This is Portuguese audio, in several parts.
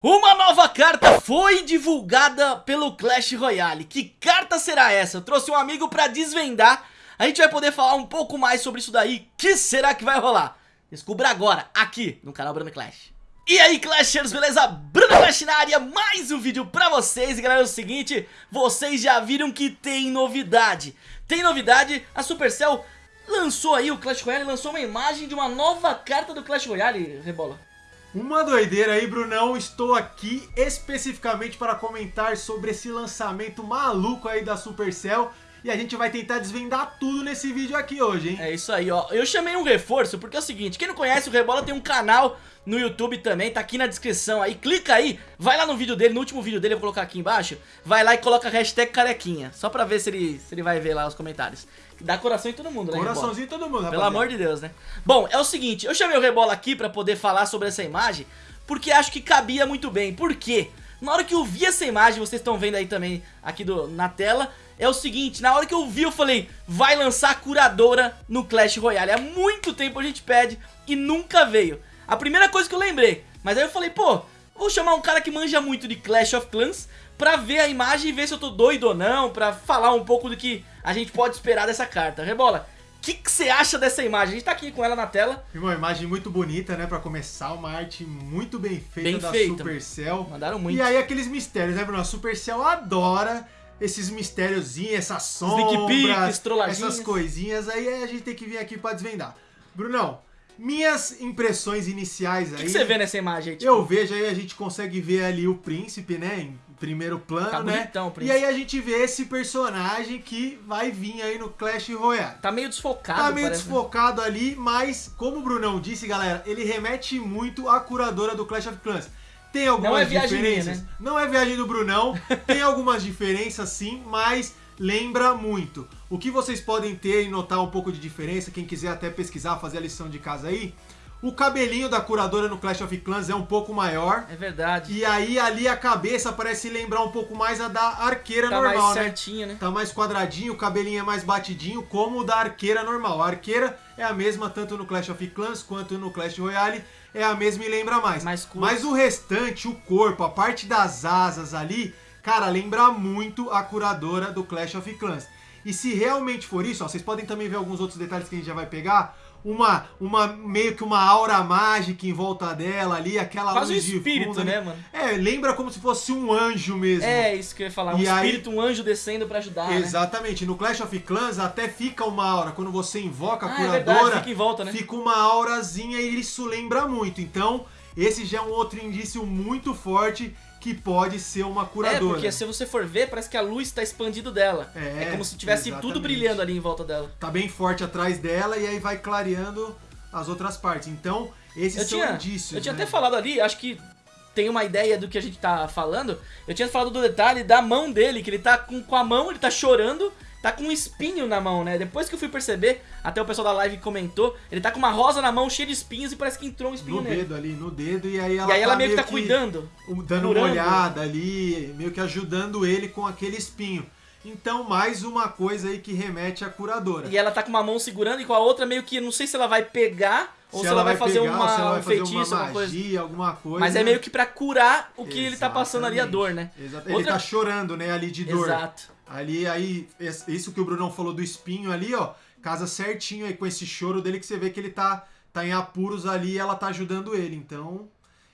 Uma nova carta foi divulgada pelo Clash Royale. Que carta será essa? Eu trouxe um amigo pra desvendar. A gente vai poder falar um pouco mais sobre isso daí. que será que vai rolar? Descubra agora, aqui no canal Bruno Clash. E aí Clashers, beleza? Bruno Clash na área, mais um vídeo pra vocês E galera, é o seguinte, vocês já viram que tem novidade Tem novidade, a Supercell lançou aí, o Clash Royale lançou uma imagem de uma nova carta do Clash Royale, Rebola uma doideira aí, Brunão. Estou aqui especificamente para comentar sobre esse lançamento maluco aí da Supercell. E a gente vai tentar desvendar tudo nesse vídeo aqui hoje, hein? É isso aí, ó. Eu chamei um reforço porque é o seguinte, quem não conhece o Rebola tem um canal no YouTube também, tá aqui na descrição aí. Clica aí, vai lá no vídeo dele, no último vídeo dele, eu vou colocar aqui embaixo. Vai lá e coloca a hashtag carequinha, só pra ver se ele, se ele vai ver lá os comentários. Dá coração em todo mundo, né, Coraçãozinho em todo mundo, rapaziada. Pelo amor de Deus, né? Bom, é o seguinte, eu chamei o Rebola aqui pra poder falar sobre essa imagem, porque acho que cabia muito bem. Por quê? Na hora que eu vi essa imagem, vocês estão vendo aí também aqui do, na tela, é o seguinte, na hora que eu vi eu falei, vai lançar a curadora no Clash Royale. Há muito tempo a gente pede e nunca veio. A primeira coisa que eu lembrei, mas aí eu falei, pô, vou chamar um cara que manja muito de Clash of Clans pra ver a imagem e ver se eu tô doido ou não, pra falar um pouco do que a gente pode esperar dessa carta. Rebola, o que você acha dessa imagem? A gente tá aqui com ela na tela. Uma imagem muito bonita, né? Pra começar, uma arte muito bem feita bem da feita. Supercell. Mandaram muito. E aí aqueles mistérios, né, Bruno? A Supercell adora esses mistériozinhos, essas sombras, essas coisinhas. Aí a gente tem que vir aqui pra desvendar. Brunão, minhas impressões iniciais aí... O que, você vê nessa imagem aí? Tipo? Eu vejo aí, a gente consegue ver ali o príncipe, né? Em primeiro plano, tá né? Bonitão, e aí a gente vê esse personagem que vai vir aí no Clash Royale. Tá meio desfocado, Tá meio parece. Né? desfocado ali, mas como o Brunão disse, galera, ele remete muito à curadora do Clash of Clans. Tem algumas não é diferenças. Minha, né? Não é viagem do Brunão, tem algumas diferenças sim, mas lembra muito. O que vocês podem ter e notar um pouco de diferença, quem quiser até pesquisar, fazer a lição de casa aí, o cabelinho da curadora no Clash of Clans é um pouco maior. É verdade. E aí ali a cabeça parece lembrar um pouco mais a da arqueira tá normal, mais né? certinha, né? Tá mais quadradinho, o cabelinho é mais batidinho, como o da arqueira normal. A arqueira é a mesma tanto no Clash of Clans quanto no Clash Royale. É a mesma e lembra mais. mais Mas o restante, o corpo, a parte das asas ali, cara, lembra muito a curadora do Clash of Clans. E se realmente for isso, ó, vocês podem também ver alguns outros detalhes que a gente já vai pegar uma, uma meio que uma aura mágica em volta dela ali, aquela Quase luz um espírito, fundo, né, mano? É, lembra como se fosse um anjo mesmo. É, isso que eu ia falar, um e espírito, aí... um anjo descendo para ajudar, né? Exatamente, né? no Clash of Clans até fica uma aura, quando você invoca a ah, curadora, é verdade, fica, em volta, né? fica uma aurazinha e isso lembra muito, então... Esse já é um outro indício muito forte que pode ser uma curadora. É, porque se você for ver, parece que a luz está expandindo dela. É, é como se tivesse exatamente. tudo brilhando ali em volta dela. Tá bem forte atrás dela e aí vai clareando as outras partes. Então, esses eu são tinha, indícios. Eu tinha né? até falado ali, acho que tem uma ideia do que a gente tá falando. Eu tinha falado do detalhe da mão dele, que ele tá com, com a mão, ele tá chorando, tá com um espinho na mão, né? Depois que eu fui perceber, até o pessoal da live comentou, ele tá com uma rosa na mão cheia de espinhos e parece que entrou um espinho no nele. No dedo ali, no dedo, e aí ela, e aí ela tá meio que tá cuidando. Dando curando. uma olhada ali, meio que ajudando ele com aquele espinho. Então, mais uma coisa aí que remete à curadora. E ela tá com uma mão segurando e com a outra meio que, não sei se ela vai pegar ou se, se ela, vai, fazer pegar, uma, ela vai um feitiço, uma magia, coisa. alguma coisa. Mas é meio que pra curar o que Exatamente. ele tá passando ali, a dor, né? Exato. Outra... Ele tá chorando, né, ali de dor. Exato. Ali, aí, isso que o Brunão falou do espinho ali, ó, casa certinho aí com esse choro dele que você vê que ele tá, tá em apuros ali e ela tá ajudando ele. Então,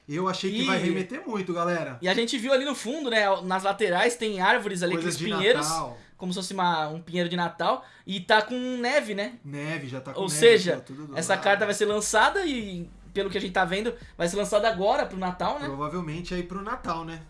eu achei que e... vai remeter muito, galera. E a gente viu ali no fundo, né, nas laterais tem árvores ali, Coisas com pinheiros. Natal como se fosse uma, um pinheiro de Natal. E tá com neve, né? Neve, já tá com Ou neve. seja, essa lado. carta vai ser lançada e, pelo que a gente tá vendo, vai ser lançada agora pro Natal, né? Provavelmente aí pro Natal, né?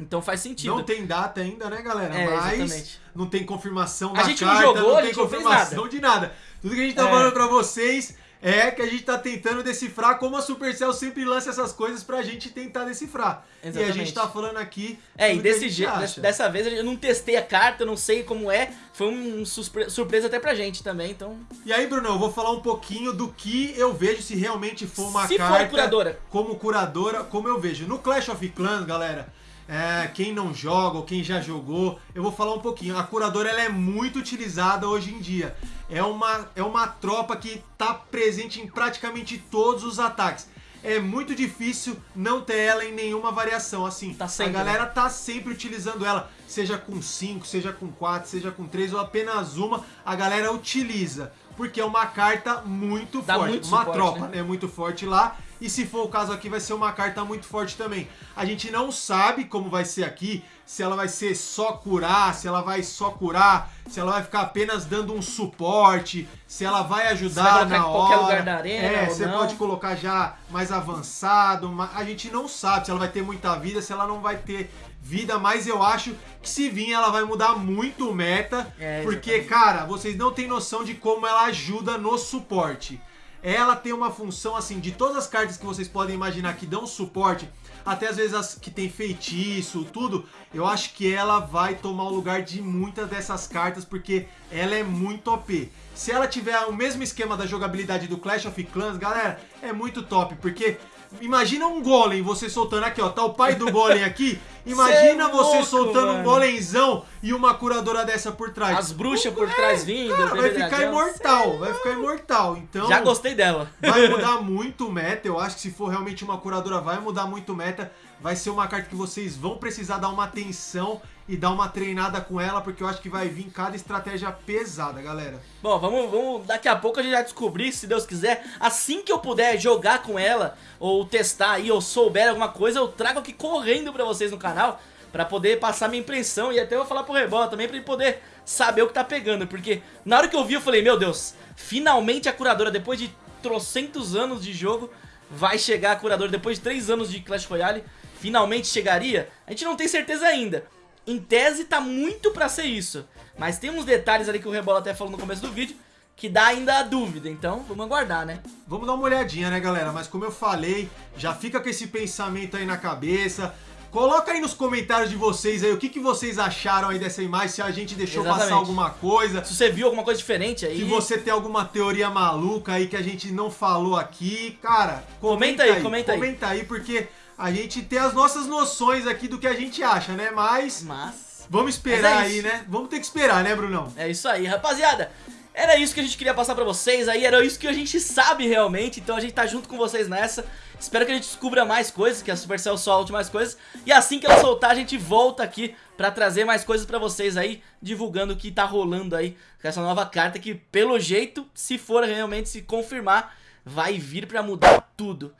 Então faz sentido. Não tem data ainda, né, galera? É, Mas exatamente. não tem confirmação a da gente carta, não, jogou, não tem confirmação nada. de nada. Tudo que a gente tá é. falando pra vocês é que a gente tá tentando decifrar como a Supercell sempre lança essas coisas pra gente tentar decifrar. Exatamente. E a gente tá falando aqui. É, e desse jeito, dessa vez eu não testei a carta, não sei como é. Foi um surpresa até pra gente também, então. E aí, Bruno, eu vou falar um pouquinho do que eu vejo se realmente for uma se carta. For curadora. Como curadora, como eu vejo. No Clash of Clans, galera. É, quem não joga ou quem já jogou, eu vou falar um pouquinho. A curadora ela é muito utilizada hoje em dia é uma, é uma tropa que está presente em praticamente todos os ataques. é muito difícil não ter ela em nenhuma variação. Assim, tá sempre, a galera tá sempre utilizando ela, seja com 5, seja com 4, seja com 3 ou apenas uma, a galera utiliza. Porque é uma carta muito Dá forte, muito uma suporte, tropa, né? né? Muito forte lá. E se for o caso aqui, vai ser uma carta muito forte também. A gente não sabe como vai ser aqui, se ela vai ser só curar, se ela vai só curar, se ela vai ficar apenas dando um suporte, se ela vai ajudar na hora. qualquer lugar da arena É, você não. pode colocar já mais avançado, a gente não sabe se ela vai ter muita vida, se ela não vai ter vida, mas eu acho que se vir ela vai mudar muito o meta, é, porque, cara, vocês não têm noção de como ela ajuda no suporte ela tem uma função assim, de todas as cartas que vocês podem imaginar que dão suporte, até às vezes as que tem feitiço, tudo, eu acho que ela vai tomar o lugar de muitas dessas cartas, porque ela é muito OP. Se ela tiver o mesmo esquema da jogabilidade do Clash of Clans, galera, é muito top, porque Imagina um golem, você soltando aqui, ó. Tá o pai do golem aqui. Imagina é você louco, soltando mano. um golemzão e uma curadora dessa por trás. As bruxas por trás é, vindo. Cara, vai ficar imortal, vai ficar imortal. Então. Já gostei dela. Vai mudar muito o meta. Eu acho que se for realmente uma curadora, vai mudar muito o meta. Vai ser uma carta que vocês vão precisar dar uma atenção e dar uma treinada com ela, porque eu acho que vai vir cada estratégia pesada, galera. Bom, vamos, vamos daqui a pouco a gente vai descobrir, se Deus quiser, assim que eu puder jogar com ela, ou testar aí, ou souber alguma coisa, eu trago aqui correndo pra vocês no canal, pra poder passar minha impressão, e até vou falar pro Rebola também, pra ele poder saber o que tá pegando, porque na hora que eu vi eu falei, meu Deus, finalmente a curadora, depois de trocentos anos de jogo, vai chegar a curadora, depois de três anos de Clash Royale, finalmente chegaria? A gente não tem certeza ainda, em tese tá muito pra ser isso. Mas tem uns detalhes ali que o Rebola até falou no começo do vídeo que dá ainda a dúvida, então vamos aguardar, né? Vamos dar uma olhadinha, né, galera? Mas como eu falei, já fica com esse pensamento aí na cabeça. Coloca aí nos comentários de vocês aí o que, que vocês acharam aí dessa imagem, se a gente deixou Exatamente. passar alguma coisa. Se você viu alguma coisa diferente aí. Se você tem alguma teoria maluca aí que a gente não falou aqui, cara, comenta, comenta aí, aí, comenta aí. Comenta aí, porque a gente tem as nossas noções aqui do que a gente acha, né? Mas. Mas. Vamos esperar é aí, né? Vamos ter que esperar, né, Brunão? É isso aí, rapaziada. Era isso que a gente queria passar pra vocês aí, era isso que a gente sabe realmente, então a gente tá junto com vocês nessa. Espero que a gente descubra mais coisas, que a Supercell solte mais coisas. E assim que ela soltar, a gente volta aqui pra trazer mais coisas pra vocês aí, divulgando o que tá rolando aí com essa nova carta que, pelo jeito, se for realmente se confirmar, vai vir pra mudar tudo.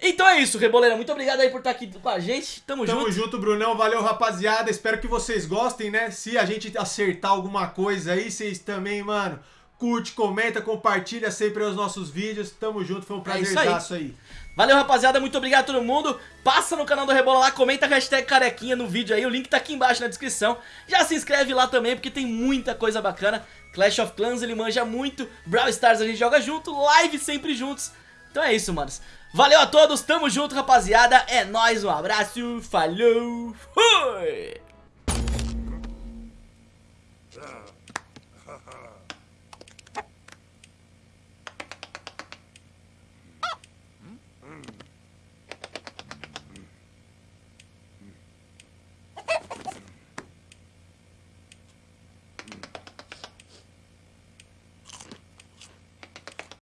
Então é isso, Reboleira. Muito obrigado aí por estar aqui com a gente. Tamo, Tamo junto. Tamo junto, Brunão. Valeu, rapaziada. Espero que vocês gostem, né? Se a gente acertar alguma coisa aí, vocês também, mano, curte, comenta, compartilha sempre os nossos vídeos. Tamo junto. Foi um prazerzaço é aí. aí. Valeu, rapaziada. Muito obrigado a todo mundo. Passa no canal do Rebola lá, comenta a hashtag carequinha no vídeo aí. O link tá aqui embaixo na descrição. Já se inscreve lá também, porque tem muita coisa bacana. Clash of Clans, ele manja muito. Brawl Stars a gente joga junto. Live sempre juntos. Então é isso, manos. Valeu a todos, tamo junto, rapaziada. É nóis, um abraço, falou, fui!